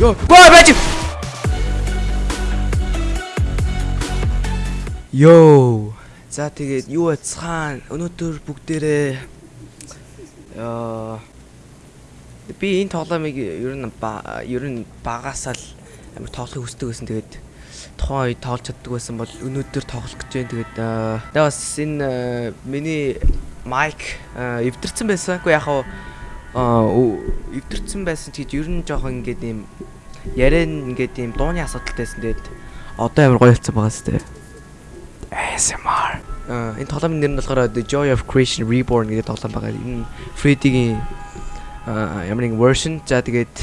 Йоо, гоо байж. Йоо. За тэгээд юу яцхан өнөөдөр бүгдээрээ аа би энэ тоглоомыг ер нь ер нь багасаа л амар тоглохыг хүсдэг байсан. Тэгээд тухайн үед тоглож чаддаг байсан бол өнөөдөр тоглох гэж байна. Тэгээд тэгээ бас энэ миний майк эвдэрсэн байсан. Уу яг хаа эвдэрсэн байсан ч гэж ер нь жоохон ингээд юм ярэн ингээд юм дууны асуудалтайсэн. Тэгээд одоо амар гоё болсон байгаа сте. ASMR. Аа энэ тоглоомын нэр нь болохоор The Joy of Creation Reborn гэдэг тоглоом байгаа. Энэ Freddy-гийн ямар нэгэн version. За тэгээд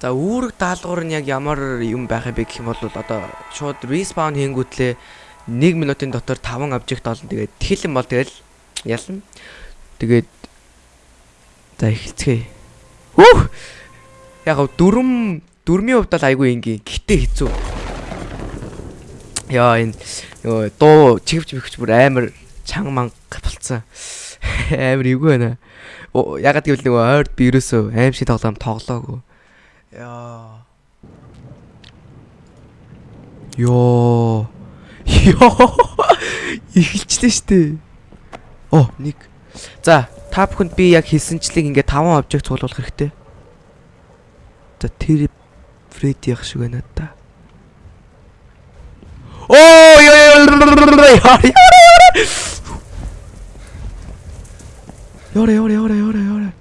за үүрэг даалгавар нь яг ямар юм байх юм бэ гэх юм бол одоо шууд respawn хийнгүүтлээ 1 минутын дотор 5 обжект олно. Тэгээд тхилэн бол тэгэл ялна. Тэгээд за эхэлцгээе. Хөөх. Яг гоо дөрөм дөрмийн хувьд бол айгүй ингийн. Гэтэ хэцүү. Яа энэ нөгөө дуу чигвч мэгч бүр амар чанга манга болцсон. Амар эвгүй байна. Ягаад гэвэл нөгөө ойрд би ерөөсөө аим шиг тоглоом тоглоогүй. Яа. Йоо. Йоо. Эхэлчихлээ штэ. Оо, нэг. За, та бүхэнд би яг хэлсэнчлэг ингээ 5 обжект цуглуулах хэрэгтэй. За, тэр Фредди ах шиг байна да. Оо. Ёре ёре ёре ёре ёре.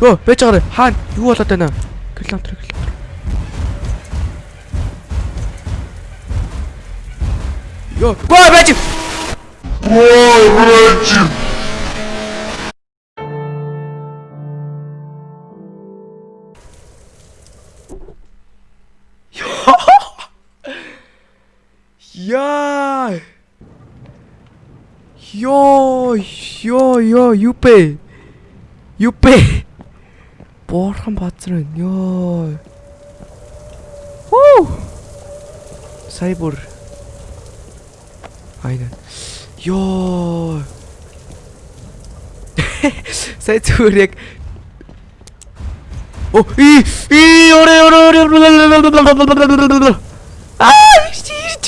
Оо, байж байгаа. Хаана? Юу болоод байна? Километр километр. Ёо, гоо байж. Ой, байж. Яа! Йоо, ёо, ёо, юпэ. Юпэ. Борхон базар байна. Ёо. Хуу. Сайбур. Айна. Ёо. Сай зүгээр яг. О, и и оре оре оре. Аа, ирж ирж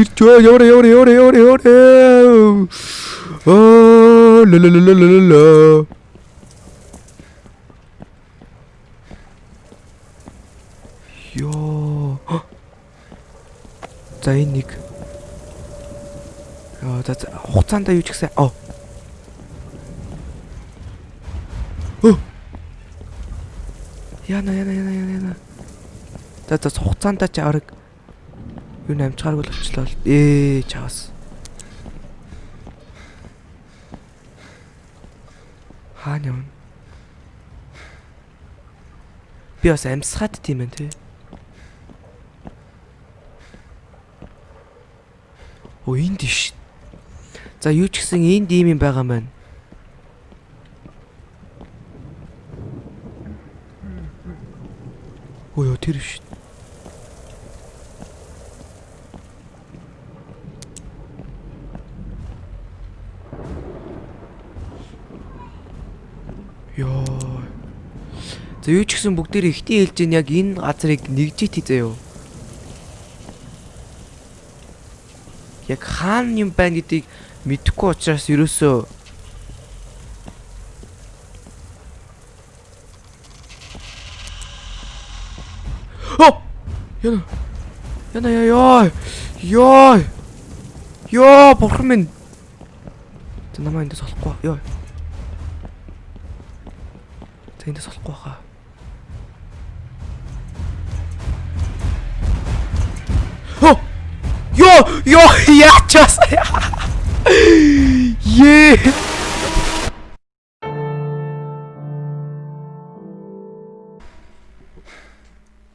ирж яваа яваа яваа яваа яваа аа ла ла ла ла ла ёо за энэ нэг за хугацаанд юу ч гэсэн оо. Яна яна яна яна за за хугацаанд ч арга юу намчгааргүй л очлоо ээ чаас. Хаана юм би бас амьсгаад тийм ээ тий Оо энд ш. За юу ч гэсэн энд ийм юм байгаа маань. Ой тэр ш. Ёо. За юу ч гэсэн бүгдээр ихтэй хэлж ийн яг энэ газрыг нэгжит хийзээ юу. Яг хаана юм байна гэдгийг мэдэхгүй учраас ерөөсөө! Яна. Яна яа ёо. Ёо. Ёо, бурхан минь. Тэ намаа эндээс олохгүй. Ёо. За эндээс олохгүй хаа. Оо! Ёо, ёо, яачаас. Е.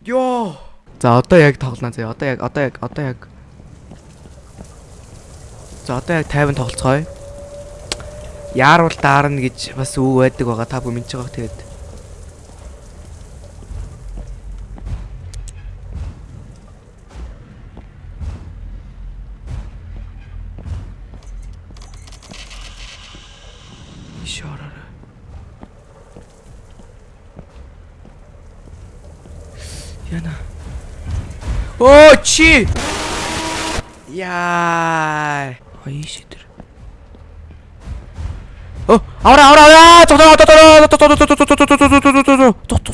Ёо. За одоо яг тоглоно заяа. Одоо яг одоо яг одоо яг За одоо яг 50 тоглолцгоё. Яарвал даарна гэж бас үг байдаг байгаа. Та бүхэн мэдж байгаах тэгээд. Яна. Оо чи. Яа. Аяш тэр. Оо, авра авра авра. Тоо тоо тоо тоо тоо тоо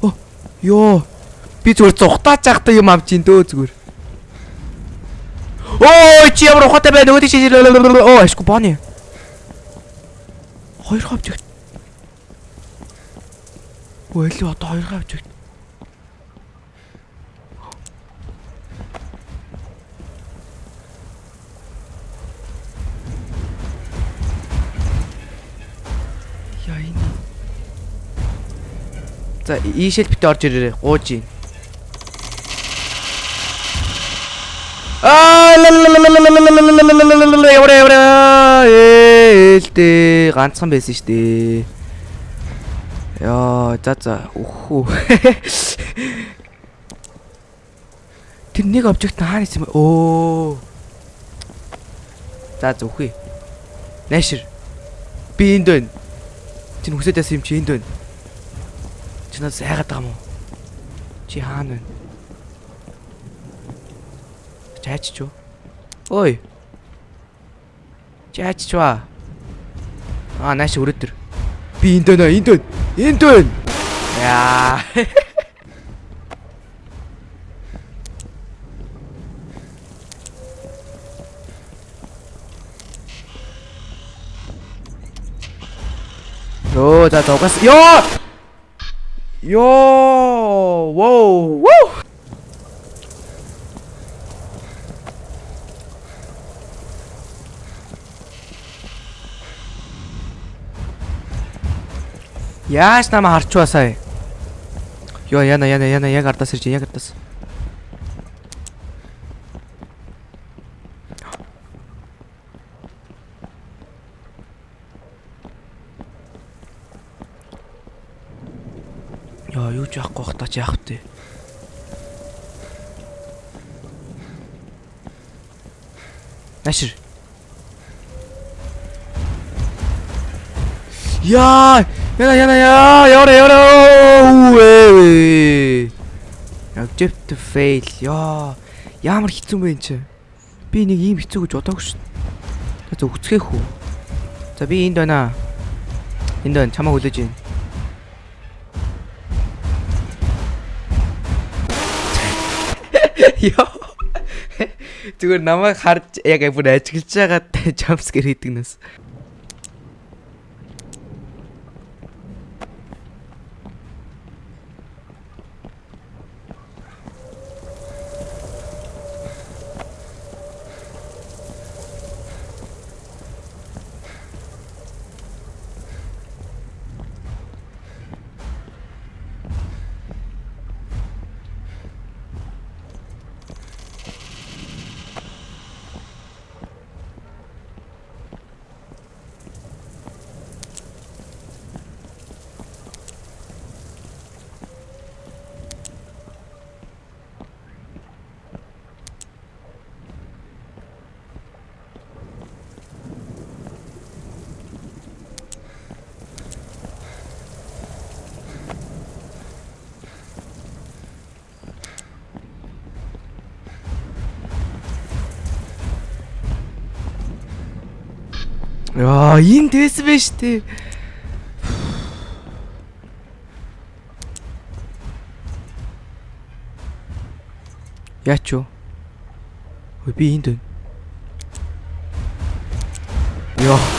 тоо. Йоо. Би зүгээр зүхтаач яхта юм авч ин дөө зүгээр. Оо чи ямар ухаатай байна өөдөө чи. Оо ашгүй бооны. Хоёр хавж эле одоо хоёр. Яа энэ. За ийшэл битээ орж ирээрээ гууж ийн. Аа яваа яваа ээлтэй ганцхан байсан шүү дээ. Яа за за үхүү. Тэр нэг обжект хаана исэн бэ? Оо. За зүхий. Найшир. Би энд байна. Чи хүсэж байсан юм чи энд байна. Чи надад сайгаад байгаа юм уу? Чи хаана байна? Чаач чуу. Ой. Чаач чуу. Аа нааш өрөөдөр. Би энд байна, энд байна. Энд байна. Яа. Йоо, за тогас. Йоо! Йоо! Воу! Вуу! Яаж намайг харчваа сая? Йоо, яна яна яна яг ардаас ирж яг ардаас. Яа, юу ч яахгүй бах та ч яах вэ? Нашир. Яа! Яна яна яа! Яваа яваа. Object fail. Яа. Ямар хэцүү энэ чи? Би нэг ийм хэцүү гэж бодоогүй шин. За өгцгэх үү. За би энд байна. Энд байна. Чамаа хүлээж байна. Яа. Зүгээр намайг харж яг бүр ажиглаж байгаа jumpscare хийдэг нас. Яа, энэ дэс бэ штэ. Яач юу? Ой би энд байна. Яа.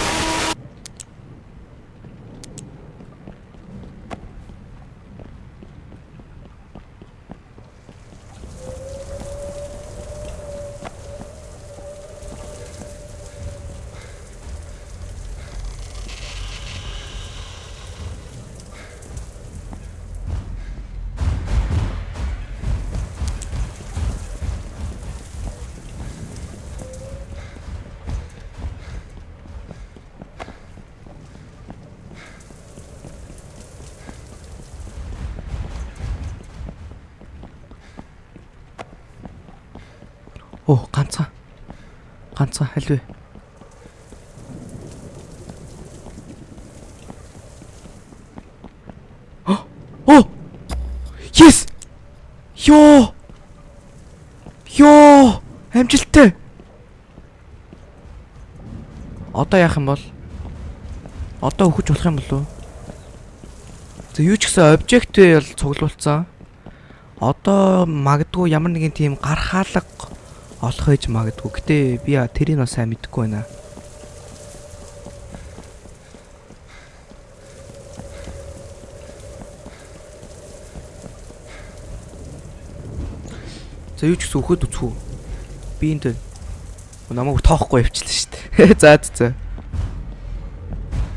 Оо, ганцхан. Ганцхан аль вэ? Оо! Йоо. Йоо. Амжилттай. Одоо яах юм бол? Одоо өгч болох юм болов уу? За юу ч гэсэн обжект бол цуглуулсан. Одоо магадгүй ямар нэгэн тийм гархаалга олох байж магадгүй. Гэтэ би тэрийг бас сайн мэдэхгүй байна. За юу ч гэсэн өхөд үцхүү. Би энд намайг тоохгүй явчихлаа шүү дээ. За за.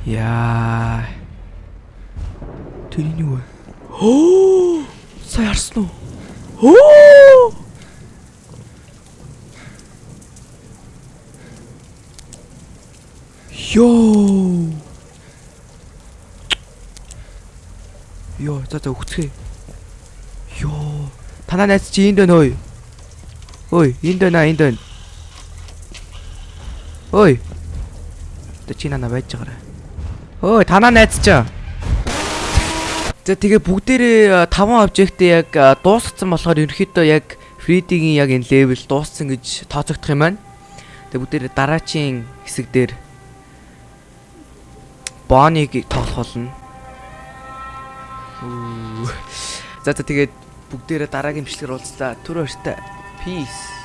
Яа. Тэр нь юу вэ? Оо! Сайн харсан уу? Оо! Йоо. Йоо, за за өгцгий. Йоо. Танаа найз чи энд байна ой. Ой, энд байна, энд байна. Ой. Тэ чи нана байж байгаарай. Ой, танаа найз чи. За тэгээ бүгдээрээ 5 обжект яг дуусгацсан болохоор ерөөхдөө яг Фридигийн яг энэ левел дууссан гэж тооцогдох юм байна. Тэгээ бүгдээрээ дараачийн хэсэг дээр Боныг тоглох болно. За за тэгээд бүгдээрээ дараагийн бичлэгээр уулзлаа. Түр өртөө. Peace.